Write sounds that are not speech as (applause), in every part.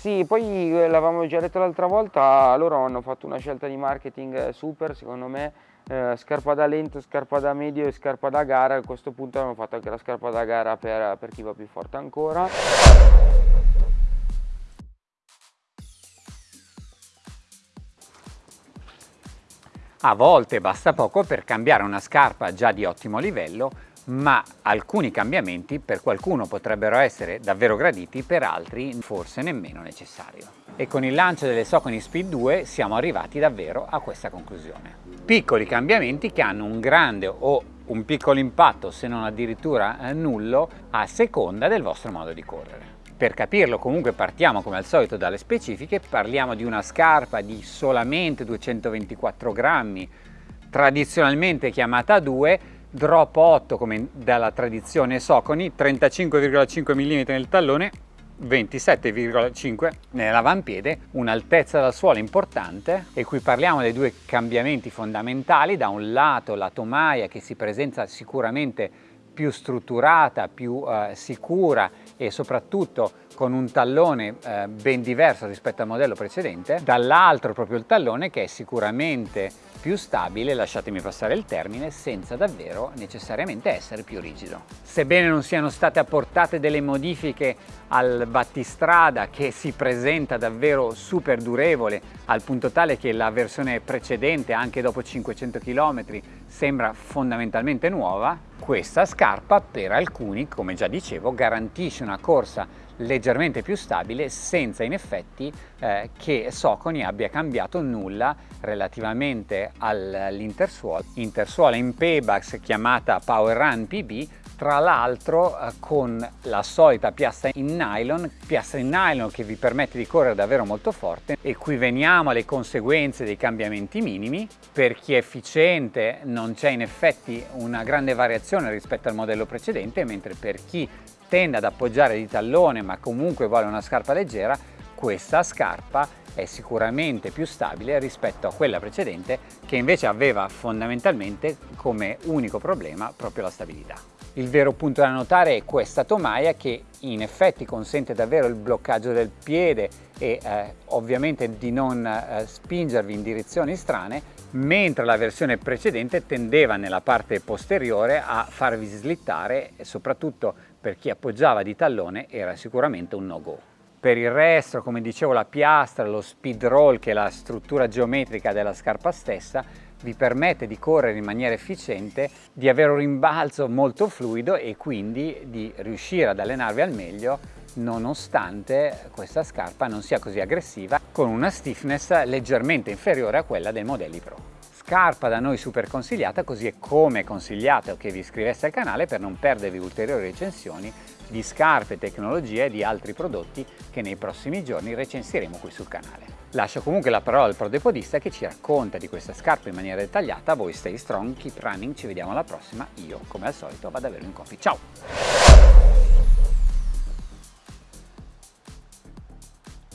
Sì, poi eh, l'avevamo già detto l'altra volta, loro hanno fatto una scelta di marketing super secondo me, eh, scarpa da lento, scarpa da medio e scarpa da gara, a questo punto hanno fatto anche la scarpa da gara per, per chi va più forte ancora. A volte basta poco per cambiare una scarpa già di ottimo livello, ma alcuni cambiamenti per qualcuno potrebbero essere davvero graditi, per altri forse nemmeno necessario. E con il lancio delle Socony Speed 2 siamo arrivati davvero a questa conclusione. Piccoli cambiamenti che hanno un grande o un piccolo impatto, se non addirittura eh, nullo, a seconda del vostro modo di correre. Per capirlo comunque partiamo come al solito dalle specifiche, parliamo di una scarpa di solamente 224 grammi, tradizionalmente chiamata 2, drop 8 come dalla tradizione Socony, 35,5 mm nel tallone, 27,5 nell'avampiede, un'altezza dal suolo importante. E qui parliamo dei due cambiamenti fondamentali, da un lato la tomaia che si presenta sicuramente più strutturata, più eh, sicura e soprattutto con un tallone eh, ben diverso rispetto al modello precedente, dall'altro proprio il tallone che è sicuramente più stabile, lasciatemi passare il termine, senza davvero necessariamente essere più rigido. Sebbene non siano state apportate delle modifiche al battistrada che si presenta davvero super durevole al punto tale che la versione precedente anche dopo 500 km sembra fondamentalmente nuova, questa scarpa per alcuni, come già dicevo, garantisce una corsa leggermente più stabile senza in effetti eh, che Socony abbia cambiato nulla relativamente all'intersuola. Intersuola in Paybacks chiamata Power Run PB tra l'altro eh, con la solita piastra in nylon, piastra in nylon che vi permette di correre davvero molto forte e qui veniamo alle conseguenze dei cambiamenti minimi. Per chi è efficiente non c'è in effetti una grande variazione rispetto al modello precedente, mentre per chi tende ad appoggiare di tallone ma comunque vuole una scarpa leggera, questa scarpa è sicuramente più stabile rispetto a quella precedente che invece aveva fondamentalmente come unico problema proprio la stabilità. Il vero punto da notare è questa tomaia che in effetti consente davvero il bloccaggio del piede e eh, ovviamente di non eh, spingervi in direzioni strane, mentre la versione precedente tendeva nella parte posteriore a farvi slittare e soprattutto per chi appoggiava di tallone era sicuramente un no-go. Per il resto, come dicevo, la piastra, lo speed roll, che è la struttura geometrica della scarpa stessa, vi permette di correre in maniera efficiente, di avere un rimbalzo molto fluido e quindi di riuscire ad allenarvi al meglio nonostante questa scarpa non sia così aggressiva, con una stiffness leggermente inferiore a quella dei modelli Pro scarpa da noi super consigliata, così è come consigliato che vi iscriveste al canale per non perdervi ulteriori recensioni di scarpe, tecnologie e di altri prodotti che nei prossimi giorni recensiremo qui sul canale. Lascio comunque la parola al prodepodista che ci racconta di questa scarpa in maniera dettagliata, voi stay strong, keep running, ci vediamo alla prossima, io come al solito vado a bere un coffee, ciao!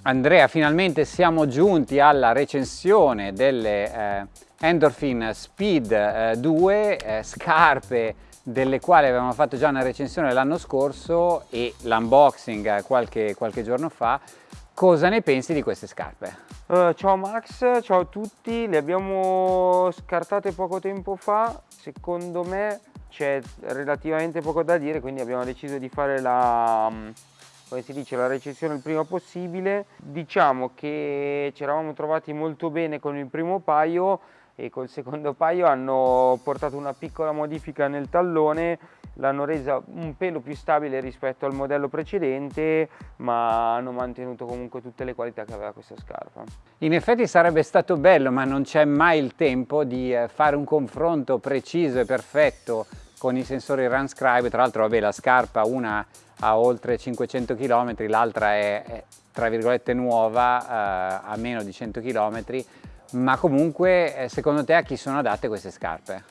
Andrea, finalmente siamo giunti alla recensione delle eh, Endorphin Speed 2, eh, eh, scarpe delle quali avevamo fatto già una recensione l'anno scorso e l'unboxing qualche, qualche, giorno fa. Cosa ne pensi di queste scarpe? Uh, ciao Max, ciao a tutti, le abbiamo scartate poco tempo fa, secondo me c'è relativamente poco da dire, quindi abbiamo deciso di fare la, mm, come si dice, la recensione il prima possibile. Diciamo che ci eravamo trovati molto bene con il primo paio, e col secondo paio hanno portato una piccola modifica nel tallone l'hanno resa un pelo più stabile rispetto al modello precedente ma hanno mantenuto comunque tutte le qualità che aveva questa scarpa. In effetti sarebbe stato bello ma non c'è mai il tempo di eh, fare un confronto preciso e perfetto con i sensori RunScribe tra l'altro la scarpa una ha oltre 500 km l'altra è, è tra virgolette nuova eh, a meno di 100 km ma comunque eh, secondo te a chi sono adatte queste scarpe?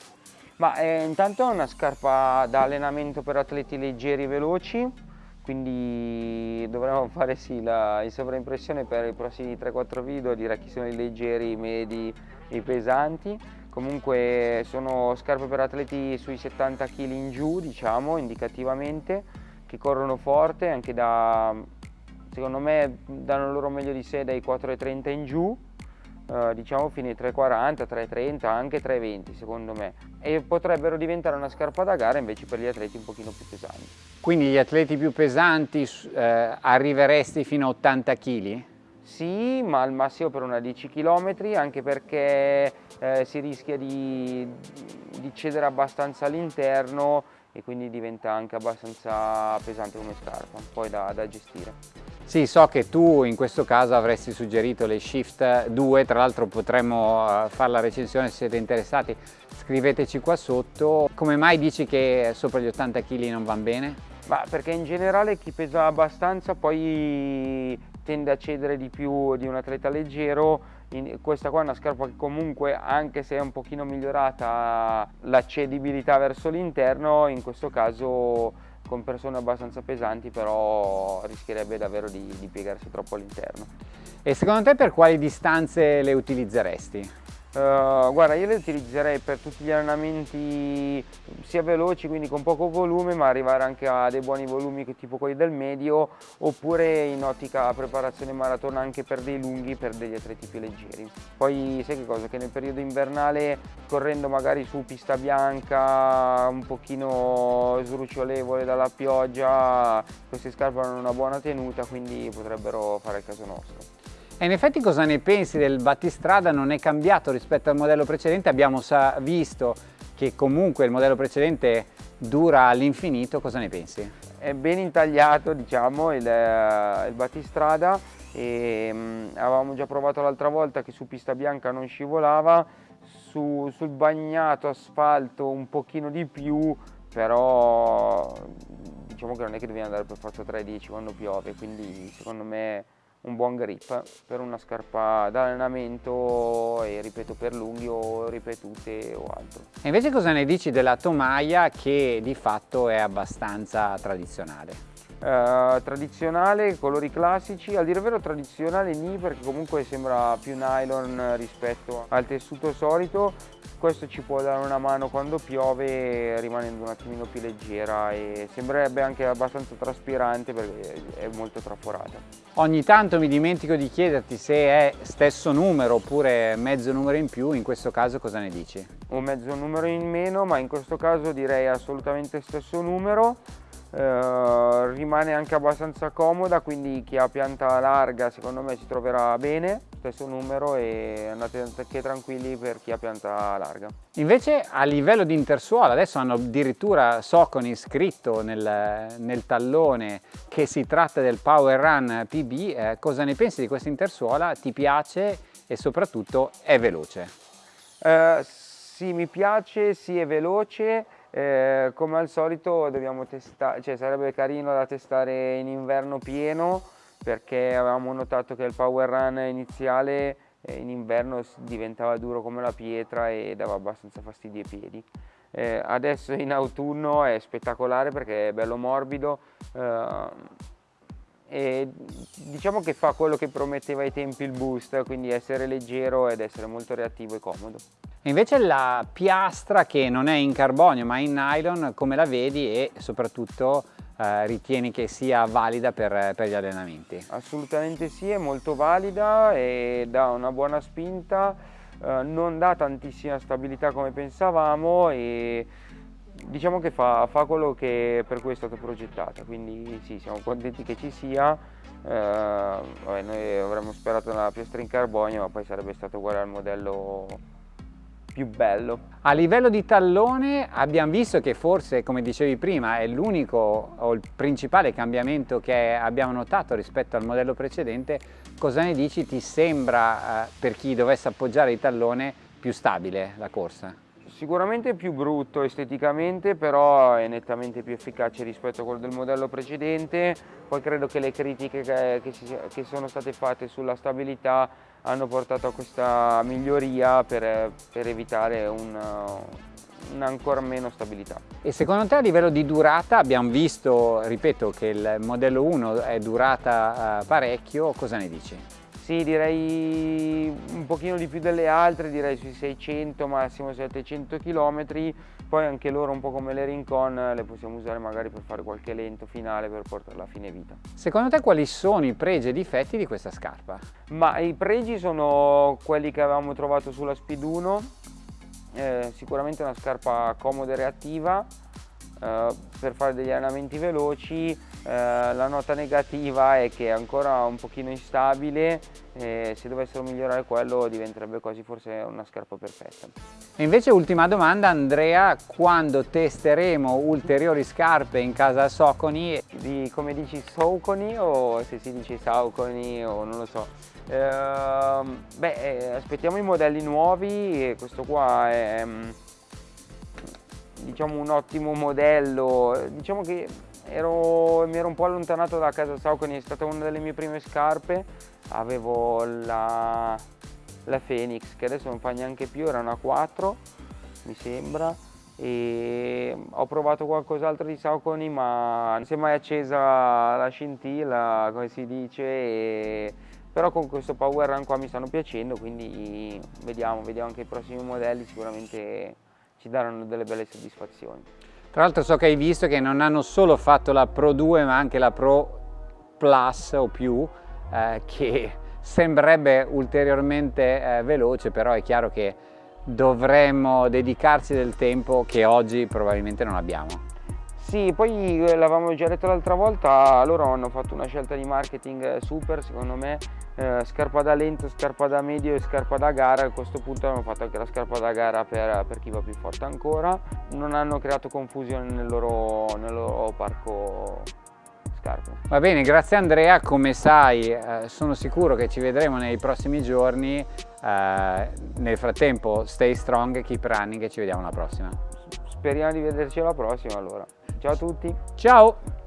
Ma eh, intanto è una scarpa da allenamento per atleti leggeri e veloci, quindi dovremmo (laughs) fare sì la in sovraimpressione per i prossimi 3-4 video, dire chi sono i leggeri, i medi e i pesanti. Comunque sono scarpe per atleti sui 70 kg in giù, diciamo, indicativamente, che corrono forte, anche da secondo me danno loro meglio di sé dai 4,30 in giù, eh, diciamo fino ai 3,40, 3,30, anche 3,20 secondo me e potrebbero diventare una scarpa da gara invece per gli atleti un pochino più pesanti. Quindi gli atleti più pesanti eh, arriveresti fino a 80 kg? Sì, ma al massimo per una 10 km, anche perché eh, si rischia di, di cedere abbastanza all'interno e quindi diventa anche abbastanza pesante come scarpa, poi da, da gestire. Sì, so che tu in questo caso avresti suggerito le Shift 2, tra l'altro potremmo eh, fare la recensione se siete interessati, scriveteci qua sotto. Come mai dici che sopra gli 80 kg non vanno bene? Ma perché in generale chi pesa abbastanza poi tende a cedere di più di un atleta leggero in, questa qua è una scarpa che comunque anche se è un pochino migliorata la cedibilità verso l'interno in questo caso con persone abbastanza pesanti però rischierebbe davvero di, di piegarsi troppo all'interno. E secondo te per quali distanze le utilizzeresti? Uh, guarda, io le utilizzerei per tutti gli allenamenti sia veloci, quindi con poco volume, ma arrivare anche a dei buoni volumi tipo quelli del medio, oppure in ottica preparazione maratona anche per dei lunghi, per degli atleti più leggeri. Poi sai che cosa? Che nel periodo invernale, correndo magari su pista bianca, un pochino sdrucciolevole dalla pioggia, queste scarpe hanno una buona tenuta, quindi potrebbero fare il caso nostro. E in effetti cosa ne pensi del battistrada? Non è cambiato rispetto al modello precedente, abbiamo visto che comunque il modello precedente dura all'infinito, cosa ne pensi? È ben intagliato diciamo il, il battistrada e mh, avevamo già provato l'altra volta che su pista bianca non scivolava, su, sul bagnato asfalto un pochino di più, però diciamo che non è che devi andare per forza 3-10 quando piove, quindi secondo me un buon grip per una scarpa da allenamento e ripeto per lunghi o ripetute o altro. E invece cosa ne dici della tomaia che di fatto è abbastanza tradizionale? Uh, tradizionale, colori classici, a dire vero tradizionale ni perché comunque sembra più nylon rispetto al tessuto solito, questo ci può dare una mano quando piove rimanendo un attimino più leggera e sembrerebbe anche abbastanza traspirante perché è molto traforata. Ogni tanto mi dimentico di chiederti se è stesso numero oppure mezzo numero in più, in questo caso cosa ne dici? Un mezzo numero in meno ma in questo caso direi assolutamente stesso numero eh, rimane anche abbastanza comoda quindi chi ha pianta larga secondo me si troverà bene stesso numero e andate anche tranquilli per chi ha pianta larga. Invece a livello di intersuola adesso hanno addirittura Soconi scritto nel, nel tallone che si tratta del Power Run PB eh, cosa ne pensi di questa intersuola? Ti piace e soprattutto è veloce? Eh, sì mi piace sì è veloce. Eh, come al solito dobbiamo testare, cioè sarebbe carino da testare in inverno pieno perché avevamo notato che il power run iniziale eh, in inverno diventava duro come la pietra e dava abbastanza fastidio ai piedi. Eh, adesso in autunno è spettacolare perché è bello morbido eh, e diciamo che fa quello che prometteva ai tempi il boost, quindi essere leggero ed essere molto reattivo e comodo. Invece la piastra che non è in carbonio ma in nylon, come la vedi e soprattutto eh, ritieni che sia valida per, per, gli allenamenti? Assolutamente sì, è molto valida e dà una buona spinta, eh, non dà tantissima stabilità come pensavamo e diciamo che fa, fa, quello che per cui è stata progettata, quindi sì, siamo contenti che ci sia. Eh, vabbè, noi avremmo sperato una piastra in carbonio, ma poi sarebbe stato uguale al modello più bello. A livello di tallone abbiamo visto che forse, come dicevi prima, è l'unico o il principale cambiamento che abbiamo notato rispetto al modello precedente. Cosa ne dici? Ti sembra, eh, per chi dovesse appoggiare il tallone, più stabile la corsa? Sicuramente più brutto esteticamente, però è nettamente più efficace rispetto a quello del modello precedente. Poi credo che le critiche che, che, si, che sono state fatte sulla stabilità hanno portato a questa miglioria per, per evitare un, ancora meno stabilità. E secondo te a livello di durata abbiamo visto, ripeto, che il modello 1 è durata uh, parecchio, cosa ne dici? Sì, direi un pochino di più delle altre, direi sui 600, massimo 700 km, poi anche loro un po' come le Rincon le possiamo usare magari per fare qualche lento finale per portarla a fine vita. Secondo te quali sono i pregi e i difetti di questa scarpa? Ma i pregi sono quelli che avevamo trovato sulla Speed 1, eh, sicuramente una scarpa comoda e reattiva, eh, per fare degli allenamenti veloci, la nota negativa è che è ancora un pochino instabile e se dovessero migliorare quello diventerebbe quasi forse una scarpa perfetta. E invece ultima domanda Andrea, quando testeremo ulteriori scarpe in casa Soconi? Di, come dici Soconi o se si dice Sauconi o non lo so. Eh, beh, eh, aspettiamo i modelli nuovi e questo qua è diciamo, un ottimo modello, diciamo che ero, mi ero un po' allontanato da casa Saucony, è stata una delle mie prime scarpe, avevo la, la Phoenix che adesso non fa neanche più, era una 4 mi sembra e ho provato qualcos'altro di Saucony ma non si è mai accesa la scintilla come si dice e, però con questo power run qua mi stanno piacendo quindi vediamo, vediamo anche i prossimi modelli sicuramente ci daranno delle belle soddisfazioni. Tra l'altro so che hai visto che non hanno solo fatto la Pro 2 ma anche la Pro Plus o più eh, che sembrerebbe ulteriormente eh, veloce però è chiaro che dovremmo dedicarci del tempo che oggi probabilmente non abbiamo. Sì, poi eh, l'avevamo già detto l'altra volta, loro hanno fatto una scelta di marketing eh, super secondo me, eh, scarpa da lento, scarpa da medio e scarpa da gara, a questo punto hanno fatto anche la scarpa da gara per, per chi va più forte ancora, non hanno creato confusione nel loro, nel loro parco scarpe. Va bene, grazie Andrea, come sai eh, sono sicuro che ci vedremo nei prossimi giorni, eh, nel frattempo stay strong, keep running e ci vediamo alla prossima. Speriamo di vederci alla prossima allora. Ciao a tutti. Ciao.